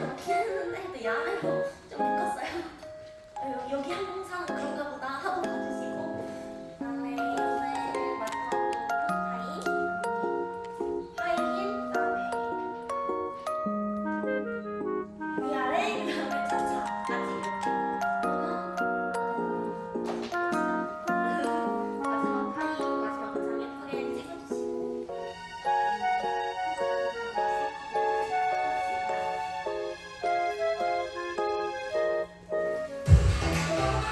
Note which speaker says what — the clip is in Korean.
Speaker 1: 좋긴 했는데 또 야외로 좀 묶었어